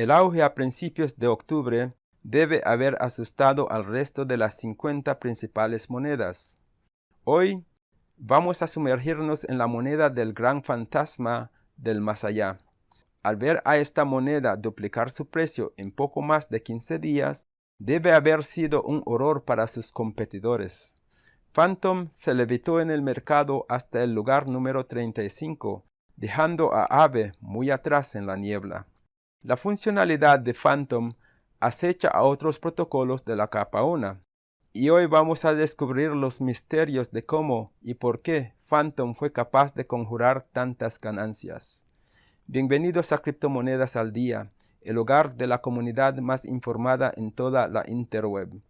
El auge a principios de octubre debe haber asustado al resto de las 50 principales monedas. Hoy vamos a sumergirnos en la moneda del gran fantasma del más allá. Al ver a esta moneda duplicar su precio en poco más de 15 días, debe haber sido un horror para sus competidores. Phantom se levitó en el mercado hasta el lugar número 35, dejando a Ave muy atrás en la niebla. La funcionalidad de Phantom acecha a otros protocolos de la capa 1, y hoy vamos a descubrir los misterios de cómo y por qué Phantom fue capaz de conjurar tantas ganancias. Bienvenidos a Criptomonedas al Día, el hogar de la comunidad más informada en toda la interweb.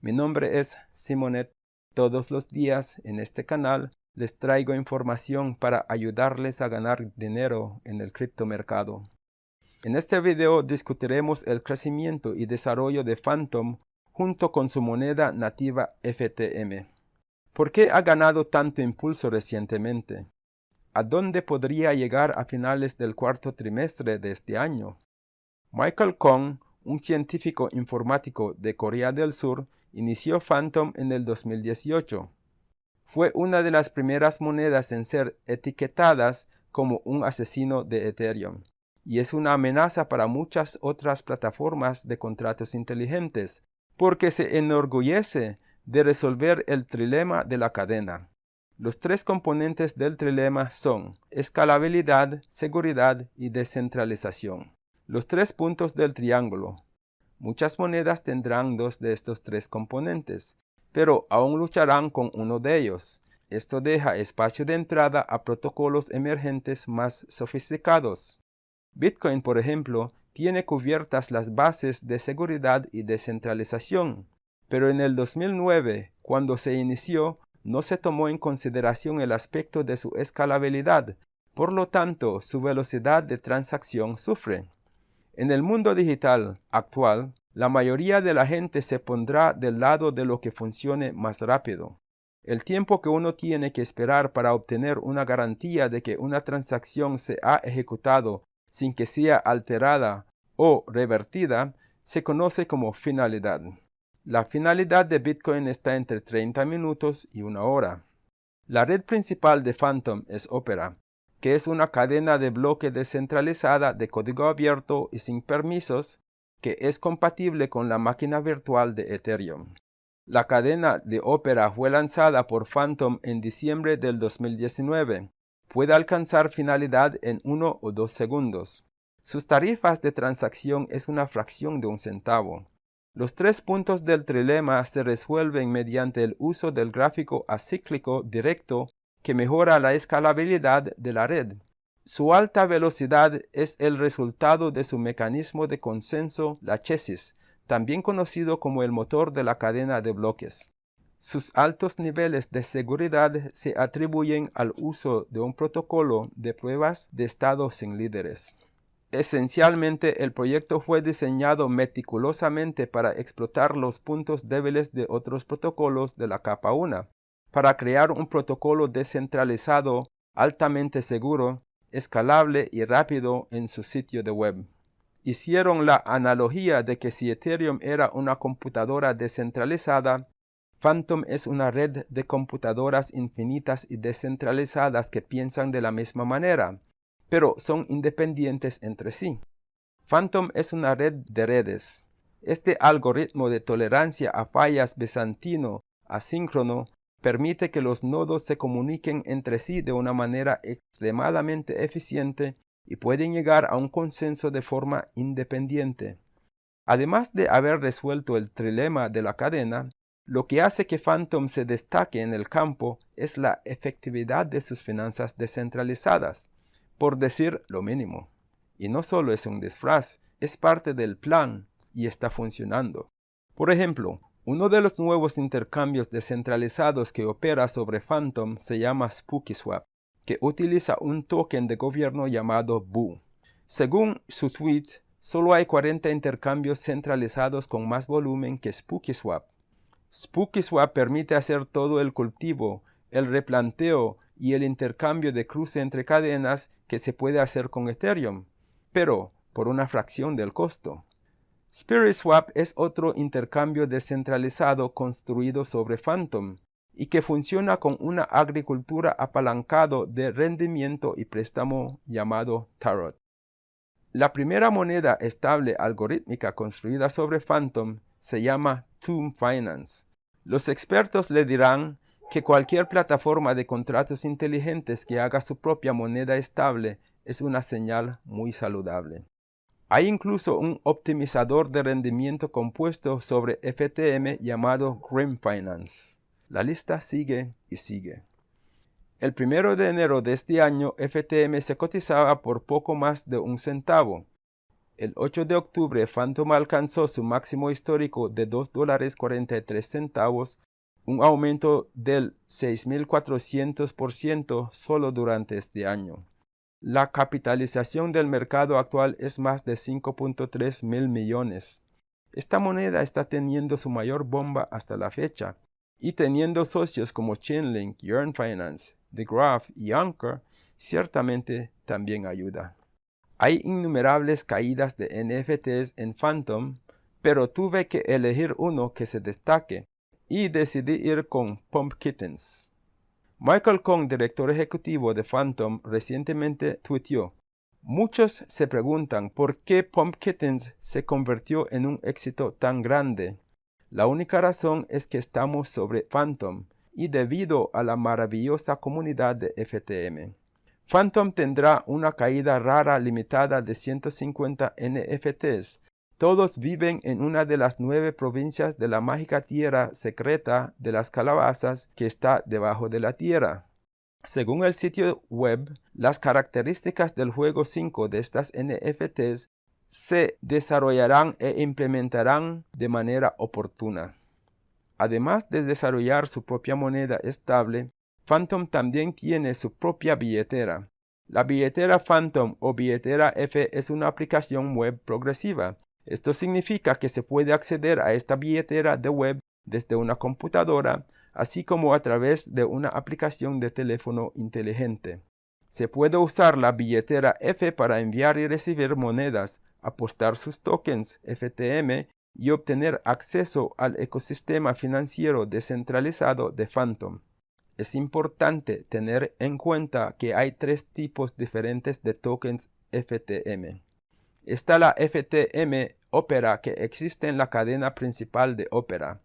Mi nombre es Simonet. Todos los días en este canal les traigo información para ayudarles a ganar dinero en el criptomercado. En este video discutiremos el crecimiento y desarrollo de Phantom junto con su moneda nativa FTM. ¿Por qué ha ganado tanto impulso recientemente? ¿A dónde podría llegar a finales del cuarto trimestre de este año? Michael Kong, un científico informático de Corea del Sur, inició Phantom en el 2018. Fue una de las primeras monedas en ser etiquetadas como un asesino de Ethereum, y es una amenaza para muchas otras plataformas de contratos inteligentes, porque se enorgullece de resolver el trilema de la cadena. Los tres componentes del trilema son escalabilidad, seguridad y descentralización. Los tres puntos del triángulo. Muchas monedas tendrán dos de estos tres componentes, pero aún lucharán con uno de ellos. Esto deja espacio de entrada a protocolos emergentes más sofisticados. Bitcoin, por ejemplo, tiene cubiertas las bases de seguridad y descentralización, pero en el 2009, cuando se inició, no se tomó en consideración el aspecto de su escalabilidad, por lo tanto su velocidad de transacción sufre. En el mundo digital actual, la mayoría de la gente se pondrá del lado de lo que funcione más rápido. El tiempo que uno tiene que esperar para obtener una garantía de que una transacción se ha ejecutado sin que sea alterada o revertida se conoce como finalidad. La finalidad de Bitcoin está entre 30 minutos y una hora. La red principal de Phantom es Opera, que es una cadena de bloque descentralizada de código abierto y sin permisos que es compatible con la máquina virtual de Ethereum. La cadena de Opera fue lanzada por Phantom en diciembre del 2019. Puede alcanzar finalidad en uno o dos segundos. Sus tarifas de transacción es una fracción de un centavo. Los tres puntos del trilema se resuelven mediante el uso del gráfico acíclico directo que mejora la escalabilidad de la red. Su alta velocidad es el resultado de su mecanismo de consenso lachesis, también conocido como el motor de la cadena de bloques. Sus altos niveles de seguridad se atribuyen al uso de un protocolo de pruebas de estado sin líderes. Esencialmente, el proyecto fue diseñado meticulosamente para explotar los puntos débiles de otros protocolos de la capa 1, para crear un protocolo descentralizado, altamente seguro, escalable y rápido en su sitio de web. Hicieron la analogía de que si Ethereum era una computadora descentralizada, Phantom es una red de computadoras infinitas y descentralizadas que piensan de la misma manera pero son independientes entre sí. Phantom es una red de redes. Este algoritmo de tolerancia a fallas bizantino asíncrono permite que los nodos se comuniquen entre sí de una manera extremadamente eficiente y pueden llegar a un consenso de forma independiente. Además de haber resuelto el trilema de la cadena, lo que hace que Phantom se destaque en el campo es la efectividad de sus finanzas descentralizadas por decir lo mínimo. Y no solo es un disfraz, es parte del plan y está funcionando. Por ejemplo, uno de los nuevos intercambios descentralizados que opera sobre Phantom se llama SpookySwap, que utiliza un token de gobierno llamado BOO. Según su tweet, solo hay 40 intercambios centralizados con más volumen que SpookySwap. SpookySwap permite hacer todo el cultivo, el replanteo y el intercambio de cruce entre cadenas que se puede hacer con Ethereum. Pero por una fracción del costo. Spirit Swap es otro intercambio descentralizado construido sobre Phantom y que funciona con una agricultura apalancado de rendimiento y préstamo llamado Tarot. La primera moneda estable algorítmica construida sobre Phantom se llama Tomb Finance. Los expertos le dirán que cualquier plataforma de contratos inteligentes que haga su propia moneda estable es una señal muy saludable. Hay incluso un optimizador de rendimiento compuesto sobre FTM llamado Grim Finance. La lista sigue y sigue. El primero de enero de este año, FTM se cotizaba por poco más de un centavo. El 8 de octubre, Phantom alcanzó su máximo histórico de 2 dólares 43 centavos, un aumento del 6.400% solo durante este año. La capitalización del mercado actual es más de 5.3 mil millones. Esta moneda está teniendo su mayor bomba hasta la fecha, y teniendo socios como Chainlink, Yearn Finance, The Graph y Anchor, ciertamente también ayuda. Hay innumerables caídas de NFTs en Phantom, pero tuve que elegir uno que se destaque, y decidí ir con Pump Kittens. Michael Kong, director ejecutivo de Phantom, recientemente tuiteó, Muchos se preguntan por qué Pump Kittens se convirtió en un éxito tan grande. La única razón es que estamos sobre Phantom y debido a la maravillosa comunidad de FTM. Phantom tendrá una caída rara limitada de 150 NFTs todos viven en una de las nueve provincias de la mágica tierra secreta de las calabazas que está debajo de la tierra. Según el sitio web, las características del juego 5 de estas NFTs se desarrollarán e implementarán de manera oportuna. Además de desarrollar su propia moneda estable, Phantom también tiene su propia billetera. La billetera Phantom o billetera F es una aplicación web progresiva esto significa que se puede acceder a esta billetera de web desde una computadora, así como a través de una aplicación de teléfono inteligente. Se puede usar la billetera F para enviar y recibir monedas, apostar sus tokens FTM y obtener acceso al ecosistema financiero descentralizado de Phantom. Es importante tener en cuenta que hay tres tipos diferentes de tokens FTM. Está la FTM Opera que existe en la cadena principal de Opera,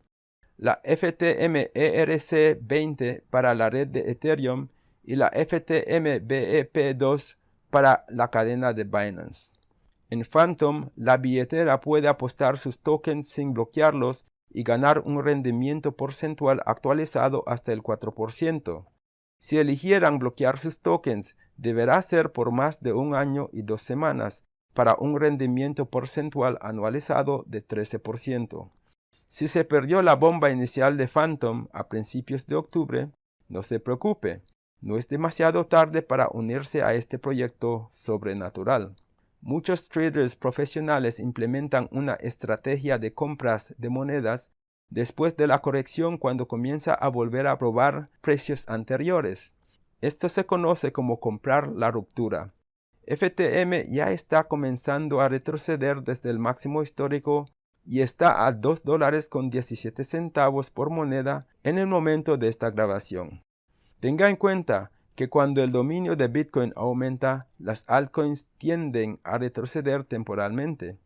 la FTM ERC20 para la red de Ethereum y la FTM BEP2 para la cadena de Binance. En Phantom, la billetera puede apostar sus tokens sin bloquearlos y ganar un rendimiento porcentual actualizado hasta el 4%. Si eligieran bloquear sus tokens, deberá ser por más de un año y dos semanas, para un rendimiento porcentual anualizado de 13%. Si se perdió la bomba inicial de Phantom a principios de octubre, no se preocupe, no es demasiado tarde para unirse a este proyecto sobrenatural. Muchos traders profesionales implementan una estrategia de compras de monedas después de la corrección cuando comienza a volver a probar precios anteriores. Esto se conoce como comprar la ruptura. FTM ya está comenzando a retroceder desde el máximo histórico y está a 2 dólares con 17 centavos por moneda en el momento de esta grabación. Tenga en cuenta que cuando el dominio de Bitcoin aumenta, las altcoins tienden a retroceder temporalmente.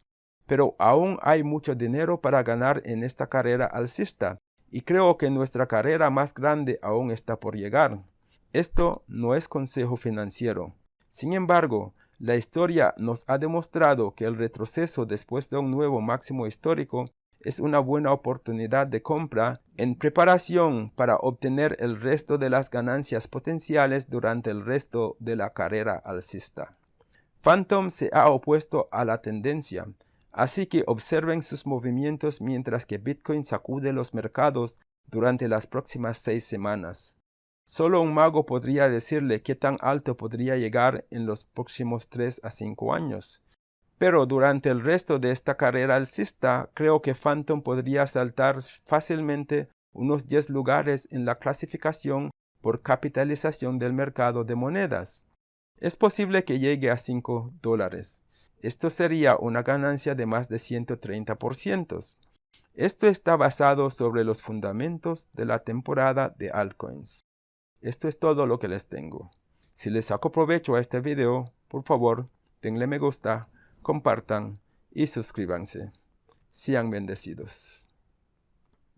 Pero aún hay mucho dinero para ganar en esta carrera alcista, y creo que nuestra carrera más grande aún está por llegar. Esto no es consejo financiero. Sin embargo, la historia nos ha demostrado que el retroceso después de un nuevo máximo histórico es una buena oportunidad de compra en preparación para obtener el resto de las ganancias potenciales durante el resto de la carrera alcista. Phantom se ha opuesto a la tendencia, así que observen sus movimientos mientras que Bitcoin sacude los mercados durante las próximas seis semanas. Solo un mago podría decirle qué tan alto podría llegar en los próximos 3 a 5 años. Pero durante el resto de esta carrera alcista, creo que Phantom podría saltar fácilmente unos 10 lugares en la clasificación por capitalización del mercado de monedas. Es posible que llegue a 5 dólares. Esto sería una ganancia de más de 130%. Esto está basado sobre los fundamentos de la temporada de altcoins. Esto es todo lo que les tengo. Si les saco provecho a este video, por favor, denle me gusta, compartan y suscríbanse. Sean bendecidos.